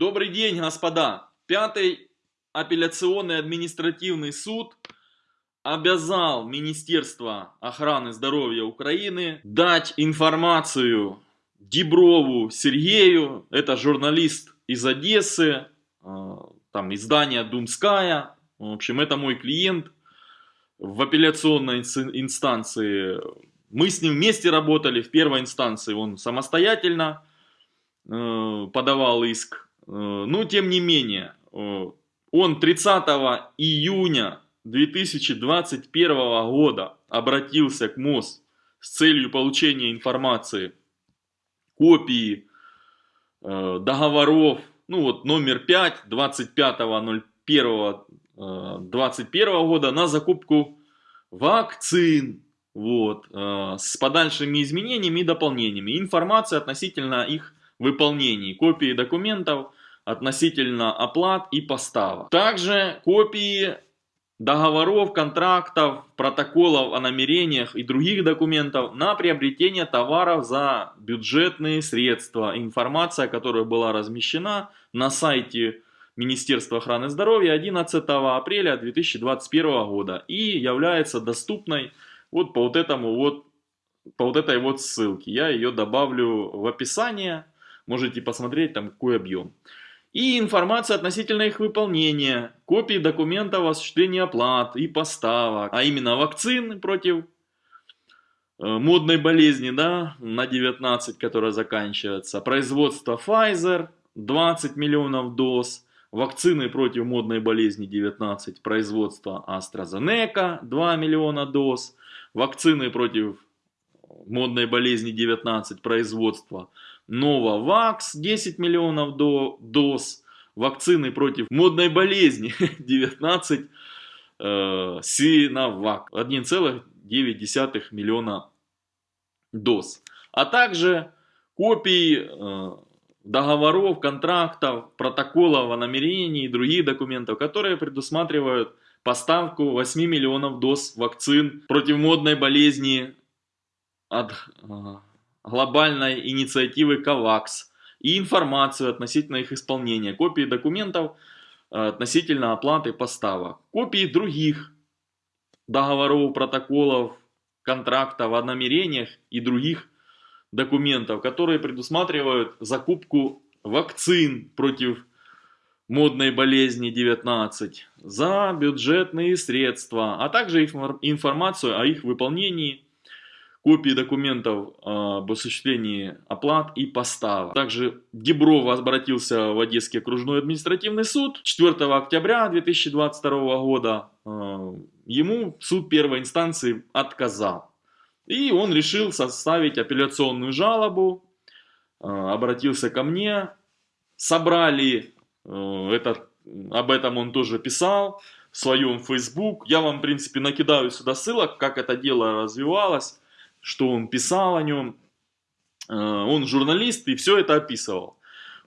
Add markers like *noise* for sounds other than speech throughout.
Добрый день, господа! Пятый апелляционный административный суд обязал Министерство охраны здоровья Украины дать информацию Деброву Сергею, это журналист из Одессы, э, там издание Думская, в общем, это мой клиент в апелляционной инстанции. Мы с ним вместе работали, в первой инстанции он самостоятельно э, подавал иск, но тем не менее, он 30 июня 2021 года обратился к МОЗ с целью получения информации, копии э, договоров, ну вот номер 5, 25.01.21 э, года на закупку вакцин, вот, э, с подальшими изменениями и дополнениями. Информация относительно их выполнений, копии документов относительно оплат и поставок. Также копии договоров, контрактов, протоколов о намерениях и других документов на приобретение товаров за бюджетные средства. Информация, которая была размещена на сайте Министерства охраны здоровья 11 апреля 2021 года и является доступной вот по вот этому вот по вот этой вот ссылке. Я ее добавлю в описание, можете посмотреть там какой объем и информация относительно их выполнения, копии документов о осуществлении оплат и поставок, а именно вакцин против э, модной болезни, да, на 19, которая заканчивается, производство Pfizer, 20 миллионов доз, вакцины против модной болезни 19, производство AstraZeneca, 2 миллиона доз, вакцины против модной болезни 19, производство Новавакс 10 миллионов до, доз, вакцины против модной болезни *laughs* 19, э, Синовак 1,9 миллиона доз. А также копии э, договоров, контрактов, протоколов о намерении и других документов, которые предусматривают поставку 8 миллионов доз вакцин против модной болезни от э, глобальной инициативы КОВАКС и информацию относительно их исполнения, копии документов э, относительно оплаты поставок, копии других договоров, протоколов, контрактов о намерениях и других документов, которые предусматривают закупку вакцин против модной болезни 19 за бюджетные средства, а также информацию о их выполнении копии документов а, об осуществлении оплат и поставок. Также Дебров обратился в Одесский окружной административный суд 4 октября 2022 года. А, ему суд первой инстанции отказал. И он решил составить апелляционную жалобу, а, обратился ко мне, собрали, этот, об этом он тоже писал в своем Facebook. Я вам, в принципе, накидаю сюда ссылок, как это дело развивалось что он писал о нем. Э, он журналист и все это описывал.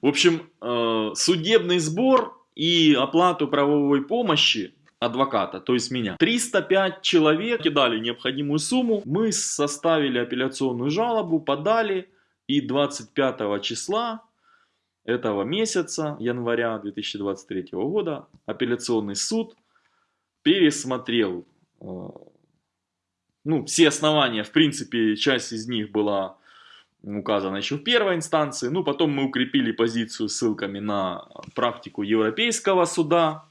В общем, э, судебный сбор и оплату правовой помощи адвоката, то есть меня. 305 человек кидали необходимую сумму, мы составили апелляционную жалобу, подали и 25 числа этого месяца, января 2023 года, апелляционный суд пересмотрел э, ну, все основания, в принципе, часть из них была указана еще в первой инстанции. Ну, потом мы укрепили позицию ссылками на практику Европейского суда.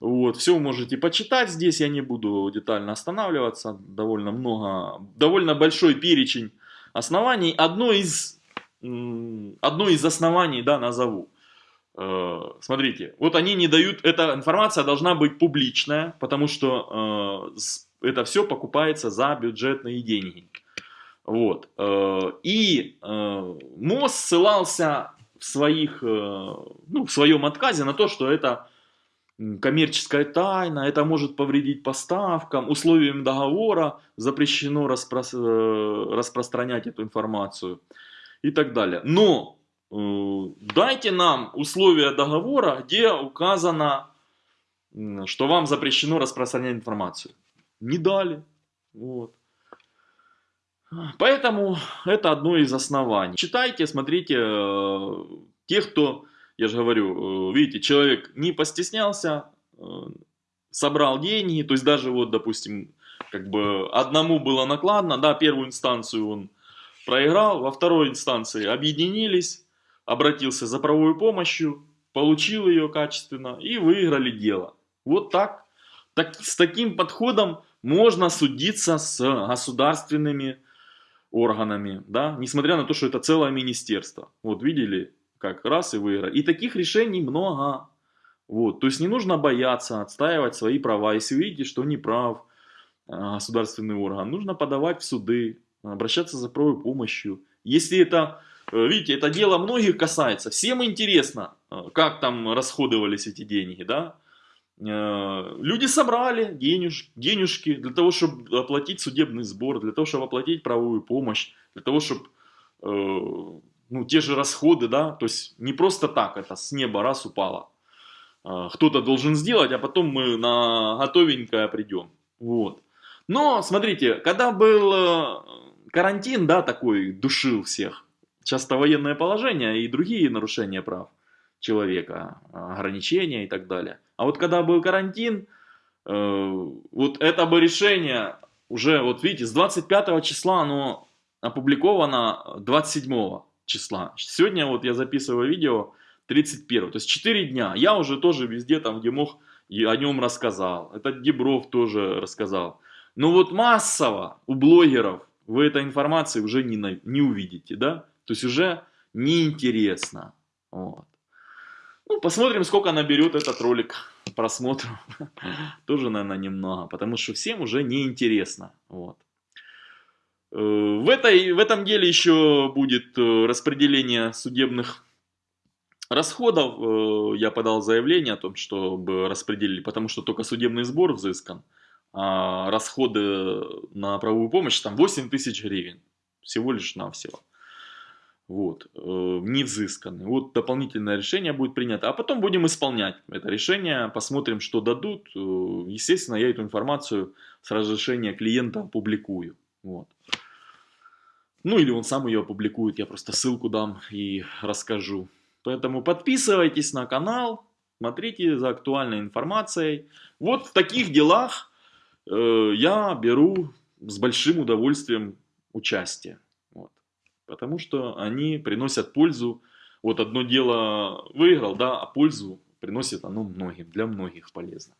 Вот, все можете почитать здесь, я не буду детально останавливаться. Довольно много, довольно большой перечень оснований. Одно из, одно из оснований, да, назову. Э, смотрите, вот они не дают, эта информация должна быть публичная, потому что э, это все покупается за бюджетные деньги. Вот. Э, и э, МОЗ ссылался в, своих, э, ну, в своем отказе на то, что это коммерческая тайна, это может повредить поставкам, условиям договора запрещено распро распространять эту информацию и так далее. Но дайте нам условия договора, где указано, что вам запрещено распространять информацию не дали. Вот. Поэтому это одно из оснований. Читайте, смотрите, э, те, кто я же говорю, э, видите, человек не постеснялся, э, собрал деньги, то есть даже вот, допустим, как бы одному было накладно, да, первую инстанцию он проиграл, во второй инстанции объединились, обратился за правовой помощью, получил ее качественно и выиграли дело. Вот так. так с таким подходом можно судиться с государственными органами, да, несмотря на то, что это целое министерство. Вот видели, как раз и выиграли. И таких решений много. Вот, то есть не нужно бояться отстаивать свои права. Если видите, что не прав а, государственный орган, нужно подавать в суды, обращаться за правовой помощью. Если это, э, видите, это дело многих касается, всем интересно, э, как там расходовались эти деньги, да. Э, люди собрали денеж, денежки для того, чтобы оплатить судебный сбор, для того, чтобы оплатить правовую помощь, для того, чтобы ну, те же расходы, да, то есть не просто так это с неба раз упало. Кто-то должен сделать, а потом мы на готовенькое придем. Вот. Но, смотрите, когда был карантин, да, такой душил всех. Часто военное положение и другие нарушения прав человека, ограничения и так далее. А вот когда был карантин, э, вот это бы решение уже, вот видите, с 25 числа оно опубликовано 27 числа. Сегодня вот я записываю видео 31, то есть 4 дня. Я уже тоже везде там, где мог, о нем рассказал. Этот Дебров тоже рассказал. Но вот массово у блогеров вы этой информации уже не, на, не увидите, да? То есть уже неинтересно. Вот. Ну, посмотрим, сколько наберет этот ролик просмотров. *laughs* Тоже, наверное, немного, потому что всем уже неинтересно. Вот. Э, в, этой, в этом деле еще будет э, распределение судебных расходов. Э, я подал заявление о том, чтобы распределили, потому что только судебный сбор взыскан а, расходы на правовую помощь там 8 тысяч гривен. Всего лишь навсего. Вот, э, не взысканы. Вот дополнительное решение будет принято. А потом будем исполнять это решение, посмотрим, что дадут. Э, естественно, я эту информацию с разрешения клиента опубликую. Вот. Ну или он сам ее опубликует, я просто ссылку дам и расскажу. Поэтому подписывайтесь на канал, смотрите за актуальной информацией. Вот в таких делах Э, я беру с большим удовольствием участие. Потому что они приносят пользу. Вот одно дело выиграл, да, а пользу приносит оно многим, для многих полезно.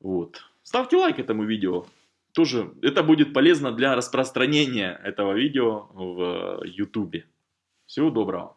Вот. Ставьте лайк этому видео. Тоже это будет полезно для распространения этого видео в YouTube. Всего доброго.